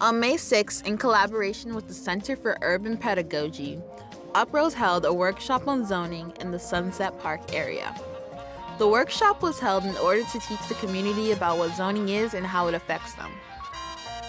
On May 6, in collaboration with the Center for Urban Pedagogy, Uprose held a workshop on zoning in the Sunset Park area. The workshop was held in order to teach the community about what zoning is and how it affects them.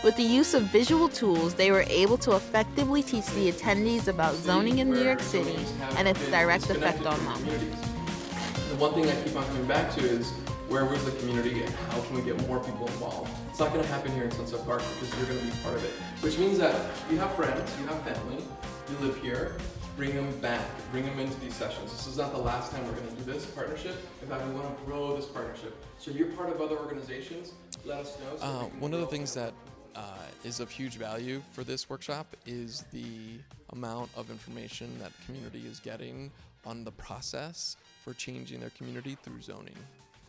With the use of visual tools, they were able to effectively teach the attendees about zoning in New York City and its direct effect on them. The one thing I keep on coming back to is where was the community and how can we get more people involved? It's not going to happen here in Sunset Park because you're going to be part of it. Which means that you have friends, you have family, you live here, bring them back, bring them into these sessions. This is not the last time we're going to do this partnership. In fact, we want to grow this partnership. So if you're part of other organizations, let us know. So uh, one of the things that uh, is of huge value for this workshop is the amount of information that community is getting on the process for changing their community through zoning.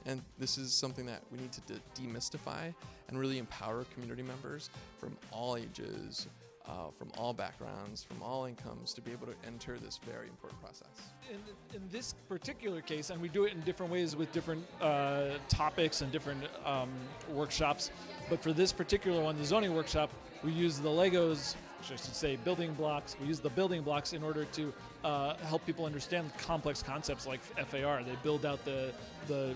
And this is something that we need to de demystify and really empower community members from all ages, uh, from all backgrounds, from all incomes to be able to enter this very important process. In, in this particular case, and we do it in different ways with different uh, topics and different um, workshops, but for this particular one, the zoning workshop, we use the Legos, I should say building blocks, we use the building blocks in order to uh, help people understand complex concepts like FAR. They build out the, the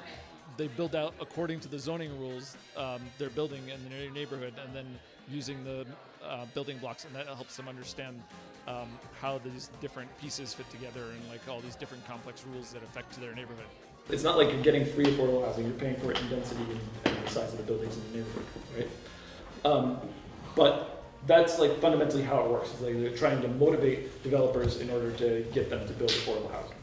they build out according to the zoning rules um, their building in their neighborhood and then using the uh, building blocks and that helps them understand um, how these different pieces fit together and like all these different complex rules that affect their neighborhood. It's not like you're getting free affordable housing, you're paying for it in density and, and the size of the buildings in the neighborhood, right? Um, but that's like fundamentally how it works. It's like they're trying to motivate developers in order to get them to build affordable housing.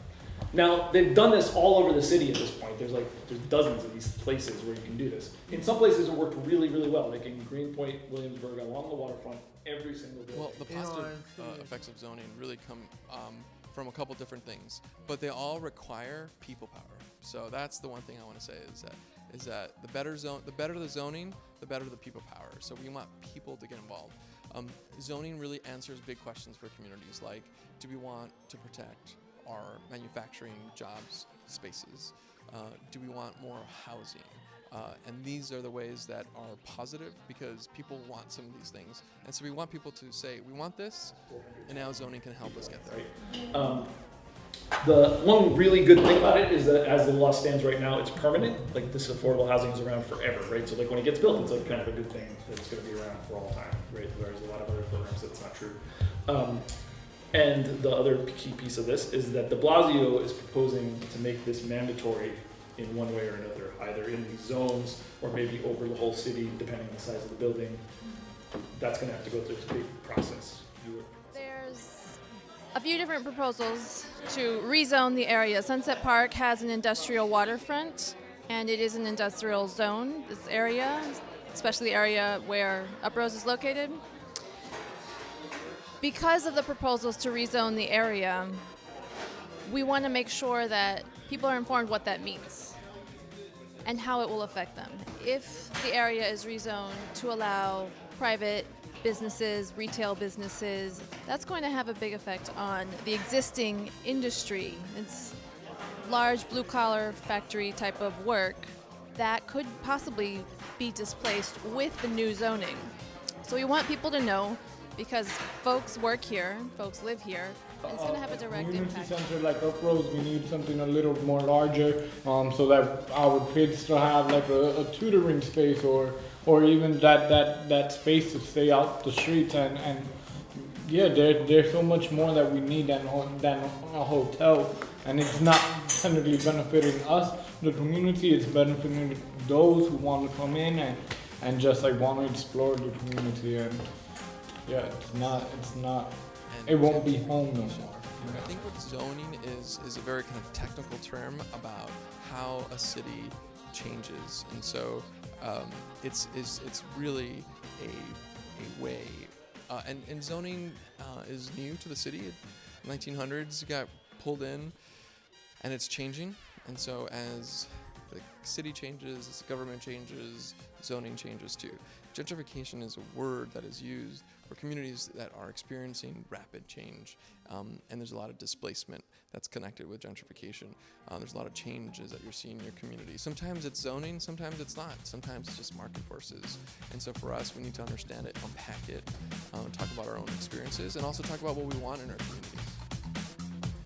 Now, they've done this all over the city at this point. There's like, there's dozens of these places where you can do this. In some places it worked really, really well, like in Greenpoint, Williamsburg, along the waterfront, every single building. Well, the positive uh, effects of zoning really come um, from a couple different things, but they all require people power. So that's the one thing I want to say is that is that the better zone, the better the zoning, the better the people power. So we want people to get involved. Um, zoning really answers big questions for communities like, do we want to protect our manufacturing jobs spaces? Uh, do we want more housing? Uh, and these are the ways that are positive because people want some of these things. And so we want people to say, we want this, and now zoning can help us get there. Um, the one really good thing about it is that as the law stands right now, it's permanent. Like this affordable housing is around forever, right? So like when it gets built, it's like kind of a good thing that it's going to be around for all time, right? Whereas a lot of other programs, that's not true. Um, and the other key piece of this is that de Blasio is proposing to make this mandatory in one way or another, either in these zones or maybe over the whole city, depending on the size of the building. That's going to have to go through this big process. There's a few different proposals to rezone the area. Sunset Park has an industrial waterfront, and it is an industrial zone, this area, especially the area where Uprose is located. Because of the proposals to rezone the area, we want to make sure that people are informed what that means and how it will affect them. If the area is rezoned to allow private businesses, retail businesses, that's going to have a big effect on the existing industry. It's large blue collar factory type of work that could possibly be displaced with the new zoning. So we want people to know because folks work here, folks live here, and it's going to have a direct community impact. center like Uprose, we need something a little more larger, um, so that our kids still have like a, a tutoring space or or even that that that space to stay out the streets and and yeah, there there's so much more that we need than than a hotel, and it's not generally benefiting us, the community. It's benefiting those who want to come in and and just like want to explore the community and. Yeah, it's not. It's not. And It won't be home no more. I think what zoning is is a very kind of technical term about how a city changes, and so um, it's, it's it's really a a way. Uh, and, and zoning uh, is new to the city. 1900s got pulled in, and it's changing. And so as the city changes, government changes, zoning changes too. Gentrification is a word that is used for communities that are experiencing rapid change, um, and there's a lot of displacement that's connected with gentrification. Uh, there's a lot of changes that you're seeing in your community. Sometimes it's zoning, sometimes it's not. Sometimes it's just market forces. And so for us, we need to understand it, unpack it, um, talk about our own experiences, and also talk about what we want in our community.